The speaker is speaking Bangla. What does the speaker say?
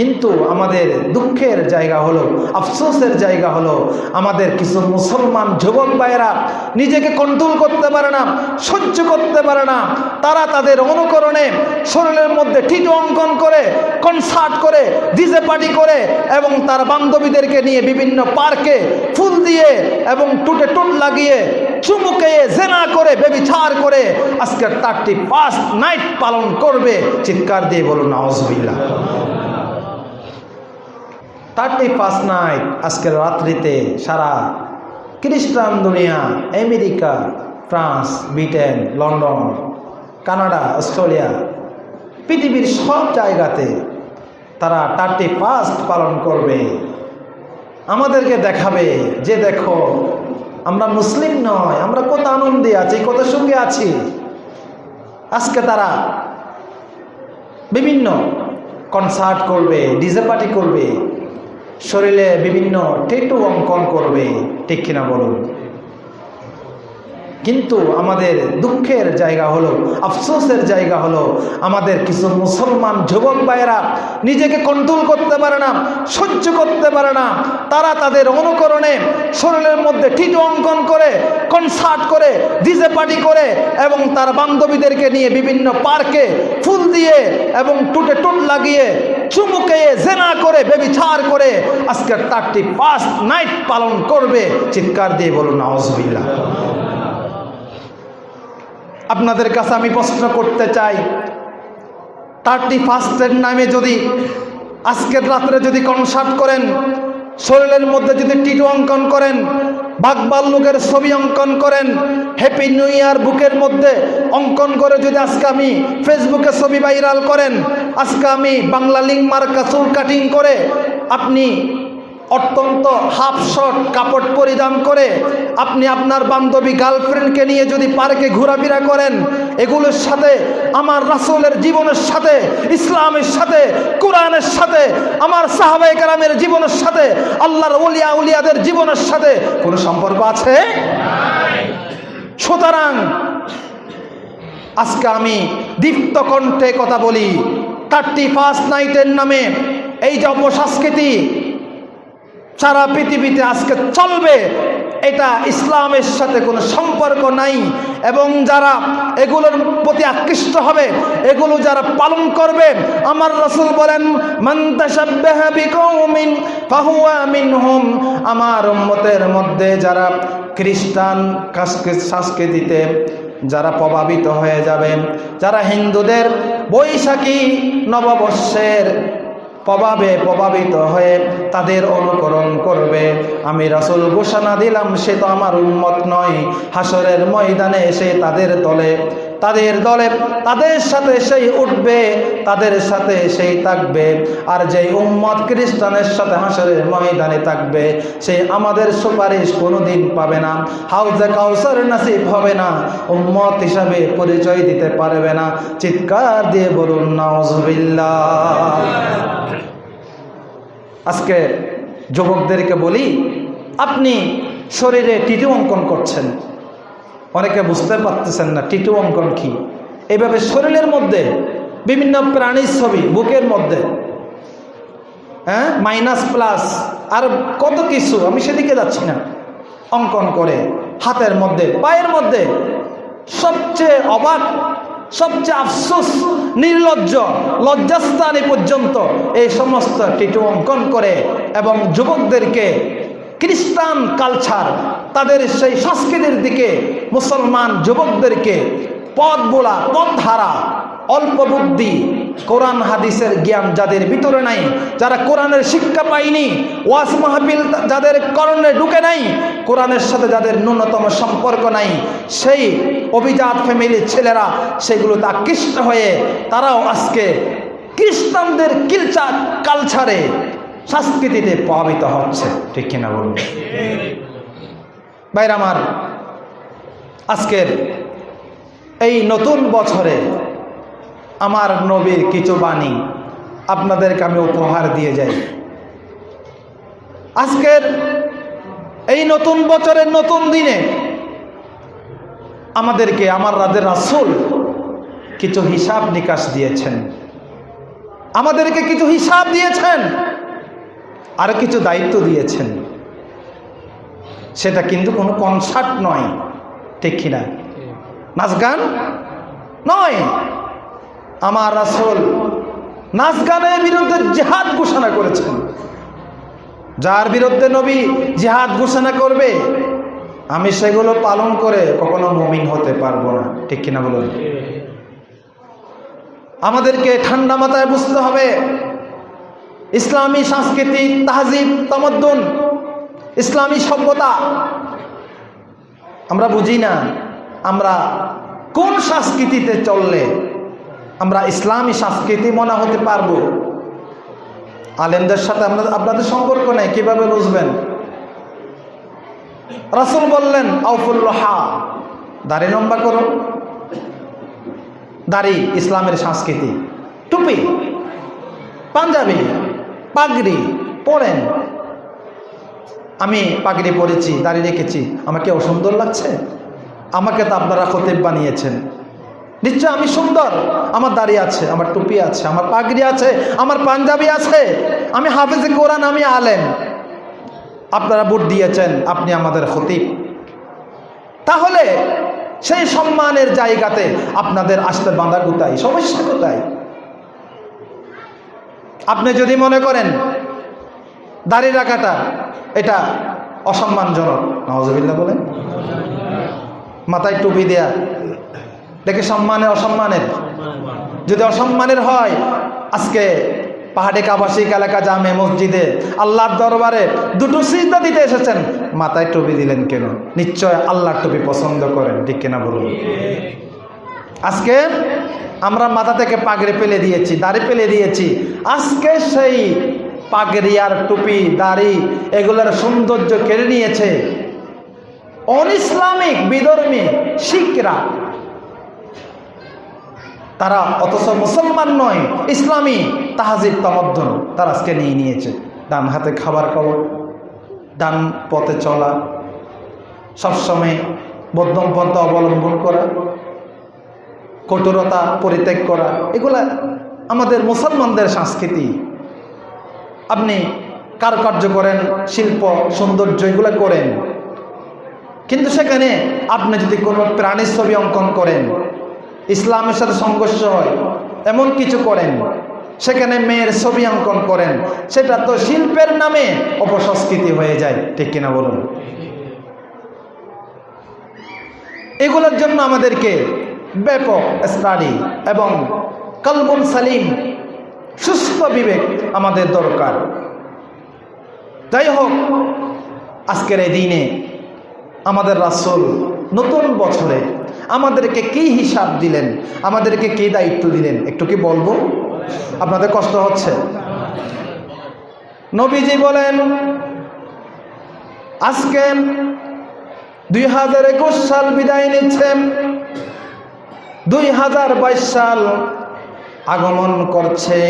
কিন্তু আমাদের দুঃখের জায়গা হলো, আফসোসের জায়গা হলো, আমাদের কিছু মুসলমান যুবক ভাইয়েরা নিজেকে কন্ট্রোল করতে পারে না, সহ্য করতে পারে না। তারা তাদের অনুকরণে শরীরের মধ্যে ঠিক অঙ্কন করে কনসার্ট করে ডিজে পার্টি করে এবং তার বান্ধবীদেরকে নিয়ে বিভিন্ন পার্কে ফুল দিয়ে এবং টুটে টুট লাগিয়ে চুমুকে জেনা করে বেবিচার করে আজকের তারটি ফার্স্ট নাইট পালন করবে। চিৎকার দিয়ে বলুন নওয়াজবিল্লাহ থার্টি ফার্স্ট নাইট আজকের রাত্রিতে সারা খ্রিস্টান দুনিয়া, America, France, Britain, London, Canada, Australia, পৃথিবীর সব জায়গাতে তারা থার্টি ফার্স্ট পালন করবে। আমাদেরকে দেখাবে যে দেখো, আমরা মুসলিম নয়, আমরা কত আনন্দে আছি, কত সঙ্গে আছি। আজকে তারা বিভিন্ন কনসার্ট করবে ডিজে পার্টি করবে। শরীরে বিভিন্ন টেটু অঙ্কন করবে ঠিক কিনা বলুন? কিন্তু আমাদের দুঃখের জায়গা হলো, আফসোসের জায়গা হলো, আমাদের কিছু মুসলমান যুবক ভাইয়েরা নিজেকে কন্ট্রোল করতে পারে না, সহ্য করতে পারে না। তারা তাদের অনুকরণে শরীরের মধ্যে টিটু অঙ্কন করে কনসার্ট করে ডিজে পার্টি করে এবং তার বান্ধবীদেরকে নিয়ে বিভিন্ন পার্কে ফুল দিয়ে এবং টুটে টুট লাগিয়ে চুমুকে জেনা করে বেবিচার করে আজকের তারটি ফার্স্ট নাইট পালন করবে। চিৎকার দিয়ে বলুন নওয়াজবিল্লাহ আপনাদের কাছে আমি প্রশ্ন করতে চাই। থার্টি ফার্স্টের নামে যদি আজকের রাত্রে যদি কনসার্ট করেন, শরীরের মধ্যে যদি টিটু অঙ্কন করেন বাঘবাল্লুকের ছবি অঙ্কন করেন হ্যাপি নিউ ইয়ার বুকের মধ্যে অঙ্কন করে যদি আজকে আমি ফেসবুকে ছবি ভাইরাল করেন, আজকে আমি বাংলা লিঙ্ক মার্কা চুল কাটিং করে আপনি অত্যন্ত হাফ শর্ট কাপড় পরিধান করে আপনি আপনার বান্ধবী গার্লফ্রেন্ডকে নিয়ে যদি পার্কে ঘোরাফেরা করেন, এগুলোর সাথে, আমার রাসুলের জীবনের সাথে, ইসলামের সাথে, কোরআনের সাথে, আমার সাহাবাই কালামের জীবনের সাথে, আল্লাহর উলিয়া উলিয়াদের জীবনের সাথে কোনো সম্পর্ক আছে? সুতরাং আজকে আমি দীপ্ত কণ্ঠে কথা বলি থার্টি ফার্স্ট নাইটের নামে, এই যে অপসংস্কৃতি সারা পৃথিবীতে আজকে চলবে, এটা ইসলামের সাথে কোনো সম্পর্ক নাই। এবং যারা এগুলোর প্রতি আকৃষ্ট হবে, এগুলো যারা পালন করবে, আমার রসুল বলেন আমার উম্মতের মধ্যে যারা খ্রিস্টান সংস্কৃতিতে যারা প্রভাবিত হয়ে যাবে যারা হিন্দুদের বৈশাখী নববর্ষের প্রভাবে প্রভাবিত হয়ে তাদের অনুকরণ করবে। আমি রাসুল ঘোষণা দিলাম, সে তো আমার উন্মত নয়। হাসরের ময়দানে এসে তাদের দলে তাদের দলে তাদের সাথে সেই উঠবে, তাদের সাথে সেই থাকবে। আর যেই উম্মত খ্রিস্টানের সাথে হাসরের ময়দানে থাকবে সেই আমাদের সুপারিশ কোনোদিন পাবে না। হাউজে কাউসার নাসিব হবে না, উম্মত হিসাবে পরিচয় দিতে পারবে না। চিৎকার দিয়ে বলুন নাউজবিল্লাহ আজকে যুবকদেরকে বলি, আপনি শরীরে টিটি অঙ্কন করছেন? অনেকে বুঝতে পারতেছেন না টিটু অঙ্কন কি? এইভাবে শরীরের মধ্যে বিভিন্ন প্রাণীর ছবি, বুকের মধ্যে হ্যাঁ? মাইনাস, প্লাস, আর কত কিছু, আমি সেদিকে যাচ্ছি না। অঙ্কন করে, হাতের মধ্যে, পায়ের মধ্যে, সবচেয়ে অবাক, সবচেয়ে আফসোস, নির্লজ্জ, লজ্জাস্থানে পর্যন্ত এই সমস্ত টিটু অঙ্কন করে এবং যুবকদেরকে খ্রিস্টান কালচার, তাদের সেই সংস্কৃতির দিকে মুসলমান যুবকদেরকে পথ বোলা, পথ ধারা, অল্প বুদ্ধি, কোরআন, হাদিসের জ্ঞান যাদের ভিতরে নাই, যারা কোরআনের শিক্ষা পায়নি ওয়াস মাহফিল যাদের করণে ঢুকে নাই, কোরআনের সাথে যাদের ন্যূনতম সম্পর্ক নাই, সেই অভিজাত ফ্যামিলির ছেলেরা সেগুলোতে আকৃষ্ট হয়ে তারাও আজকে খ্রিস্টানদের কিলচা কালচারে সংস্কৃতিতে প্রভাবিত হচ্ছে। ঠিক কিনা বলুন? বাইর আমার, আজকের এই নতুন বছরে আমার নবীর কিছু বাণী আপনাদেরকে আমি উপহার দিয়ে যাই। আজকের এই নতুন বছরের নতুন দিনে আমাদেরকে, আমার রাজের রাসুল কিছু হিসাব নিকাশ দিয়েছেন। আমাদেরকে কিছু হিসাব দিয়েছেন। আরও কিছু দায়িত্ব দিয়েছেন। সেটা কিন্তু কোনো কনসার্ট নয়, ঠিক কিনা নাচ গান? নয়। আমার আসল নাচ গানের বিরুদ্ধে জেহাদ ঘোষণা করেছেন। যার বিরুদ্ধে নবী জেহাদ ঘোষণা করবে, আমি সেগুলো পালন করে কখনো মমিন হতে পারব না, ঠিক কিনা বলুন? আমাদেরকে ঠান্ডা মাথায় বুঝতে হবে ইসলামী সংস্কৃতি তাহজিব, তামদ্দুন, ইসলামী সভ্যতা। আমরা বুঝি না, আমরা কোন সংস্কৃতিতে চললে আমরা ইসলামী সংস্কৃতি মনে হতে পারব? আলেমদের সাথে আমরা আপনাদের সম্পর্ক নেই, কীভাবে বুঝবেন? রাসুল বললেন আউফুল্লাহা দাড়ি লম্বা করো। দাড়ি ইসলামের সংস্কৃতি। টুপি, পাঞ্জাবি। পাগড়ি পরেন। আমি পাগড়ি পরেছি, দাড়ি রেখেছি। আমাকে অসুন্দর লাগছে? আমাকে তো আপনারা খতিব বানিয়েছেন। নিশ্চয় আমি সুন্দর। আমার দাড়ি আছে, আমার টুপি আছে, আমার পাগড়ি আছে, আমার পাঞ্জাবি আছে। আমি হাফিজে কোরআন, আমি আলেন আপনারা ভোট দিয়েছেন, আপনি আমাদের খতিব। তাহলে সেই সম্মানের জায়গাতে আপনাদের আসতে বাঁধা কোথায়? সমস্যা কোথায়? আপনি যদি মনে করেন দাড়ি রাখাটা এটা অসম্মানজনক নওয়াজবিল্লা বলেন। মাথায় টুপি দেয়া দেখে সম্মানে অসম্মানের। যদি অসম্মানের হয়, আজকে পাহাড়ে কাবাসিক এলাকা, জামে মসজিদে, আল্লাহর দরবারে দুটো সিজদা দিতে এসেছেন, মাথায় টুপি দিলেন কেন? নিশ্চয় আল্লাহর টুপি পছন্দ করেন, ঠিক কিনা বলুন? আজকে আমরা মাথা থেকে পাগড়ে পেলে দিয়েছি, দাড়ি পেলে দিয়েছি আজকে সেই পাগড়ি আর টুপি, দাড়ি এগুলোর সৌন্দর্য কেড়ে নিয়েছে। অনিসলামিক, বিধর্মী, শিখরা। তারা অথচ মুসলমান নয়, ইসলামী তাহাজিব তামদ্দন তারা আজকে নিয়ে নিয়েছে। ডান হাতে খাবার খাওয়া ডান পথে চলা, সবসময় বদ্ধম পন্থা অবলম্বন করা, কঠোরতা পরিত্যাগ করা, এগুলা আমাদের মুসলমানদের সংস্কৃতি। আপনি কারুকার্য করেন, শিল্প, সৌন্দর্য, এগুলো করেন। কিন্তু সেখানে আপনি যদি কোনো প্রাণীর ছবি অঙ্কন করেন, ইসলামের সাথে সংঘর্ষ হয়, এমন কিছু করেন, সেখানে মেয়ের ছবি অঙ্কন করেন, সেটা তো শিল্পের নামে অপসংস্কৃতি হয়ে যায়, ঠিক কিনা বলুন? এগুলোর জন্য আমাদেরকে ব্যাপক স্টাডি এবং কলবন সালিম, সুস্থ বিবেক আমাদের দরকার। যাই হোক, আজকের এই দিনে আমাদের রাসুল নতুন বছরে আমাদেরকে কি হিসাব দিলেন, আমাদেরকে কি দায়িত্ব দিলেন, একটু কি বলব? আপনাদের কষ্ট হচ্ছে? নবীজি বলেন, আজকে দুই হাজার একুশ সাল বিদায় নিচ্ছেন, দুই হাজার বাইশ সাল আগমন করছে।